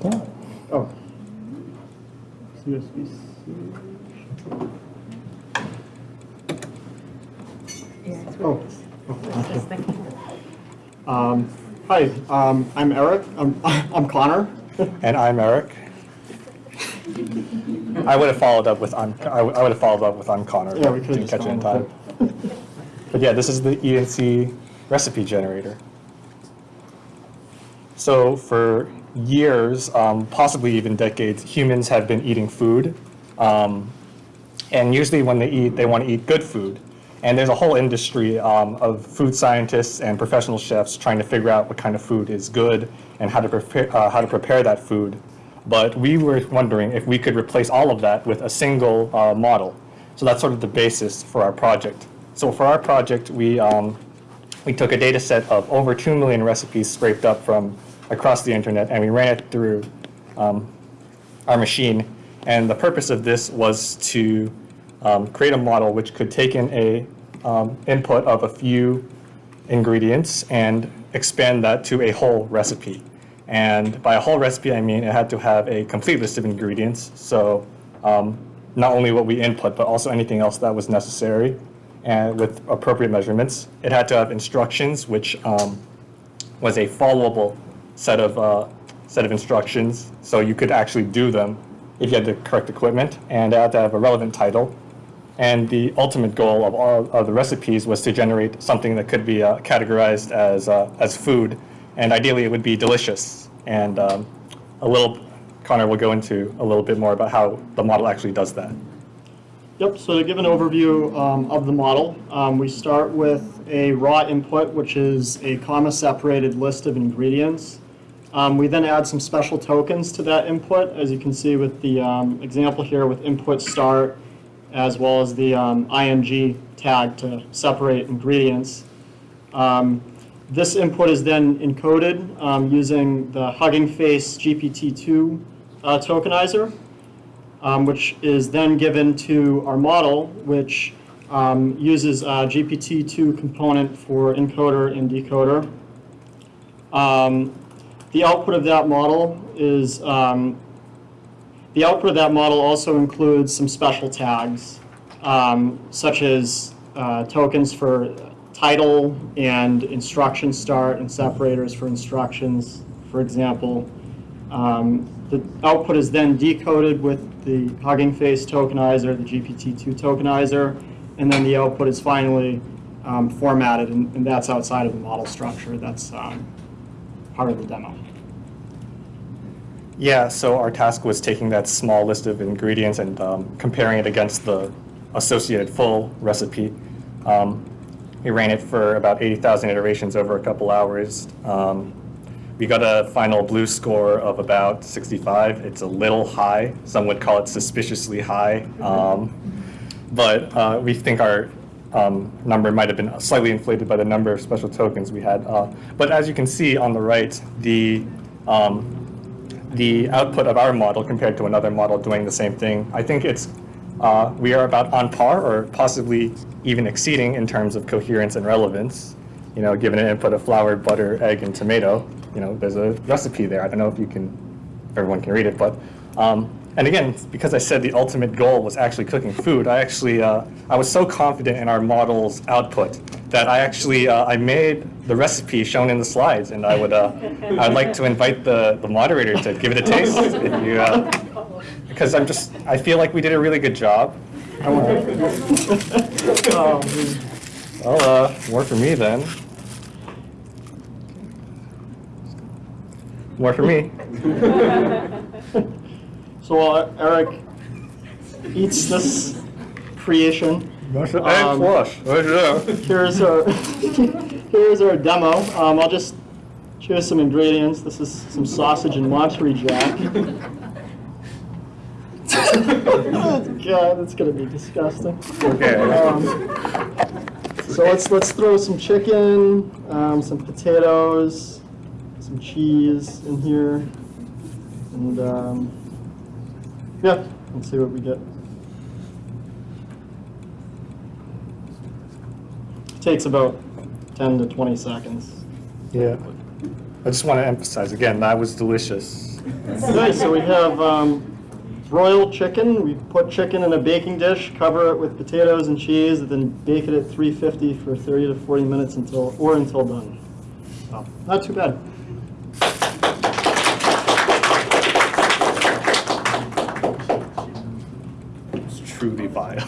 about that? Oh. CSV. Oh. Um, Hi, um, I'm Eric. I'm I'm Connor. And I'm Eric. I would have followed up with I'm, I would have followed up with I'm Connor. Yeah, we could've Didn't catch it in time. But yeah, this is the ENC recipe generator. So for years, um, possibly even decades, humans have been eating food. Um, and usually when they eat, they want to eat good food. And there's a whole industry um, of food scientists and professional chefs trying to figure out what kind of food is good and how to prepare, uh, how to prepare that food. But we were wondering if we could replace all of that with a single uh, model. So that's sort of the basis for our project. So for our project, we, um, we took a data set of over 2 million recipes scraped up from across the internet and we ran it through um, our machine. And the purpose of this was to um, create a model which could take in a um, input of a few ingredients and expand that to a whole recipe. And by a whole recipe, I mean it had to have a complete list of ingredients. So um, not only what we input, but also anything else that was necessary and with appropriate measurements. It had to have instructions, which um, was a followable set of uh, set of instructions, so you could actually do them if you had the correct equipment, and had to have a relevant title. And the ultimate goal of all of the recipes was to generate something that could be uh, categorized as uh, as food, and ideally it would be delicious. And um, a little, Connor will go into a little bit more about how the model actually does that. Yep, so to give an overview um, of the model, um, we start with a raw input, which is a comma-separated list of ingredients. Um, We then add some special tokens to that input, as you can see with the um, example here with input start, as well as the um, ing tag to separate ingredients. Um, This input is then encoded um, using the Hugging Face GPT-2 uh, tokenizer um, which is then given to our model, which uses a GPT-2 component for encoder and decoder. The output of that model is, um, the output of that model also includes some special tags, um, such as uh, tokens for title and instruction start and separators for instructions, for example. Um, The output is then decoded with the Hugging Face tokenizer, the GPT-2 tokenizer, and then the output is finally um, formatted, and and that's outside of the model structure. That's um, part of the demo. Yeah, so our task was taking that small list of ingredients and um, comparing it against the associated full recipe. Um, we ran it for about 80,000 iterations over a couple hours. Um, we got a final BLEU score of about 65. It's a little high. Some would call it suspiciously high. Um, but uh, we think our um, number might have been slightly inflated by the number of special tokens we had. Uh, but as you can see on the right, the um, the output of our model compared to another model doing the same thing, I think it's uh, we are about on par or possibly even exceeding in terms of coherence and relevance. You know, given an input of flour, butter, egg, and tomato, you know, there's a recipe there. I don't know if you can, if everyone can read it, but um, and again, because I said the ultimate goal was actually cooking food, I actually uh, I was so confident in our model's output that I actually uh, I made the recipe shown in the slides, and I would uh, I'd like to invite the the moderator to give it a taste if you uh, because I'm just I feel like we did a really good job. Um, Well, uh, more for me then. More for me. So while Eric eats this creation, Egg Um, flush. here's our, here's our demo. Um, I'll just show you some ingredients. This is some sausage and Monterey Jack. God, that's gonna be disgusting. Okay. Um, So let's, let's throw some chicken, um, some potatoes, some cheese in here. And, um, yeah, let's see what we get. Takes about 10 to 20 seconds. Yeah. I just want to emphasize again, that was delicious. Okay, so we have um, broiled chicken. We put chicken in a baking dish, cover it with potatoes and cheese, and then bake it at 350 for 30 to 40 minutes until, or until done. So, Not too bad. It's truly vile.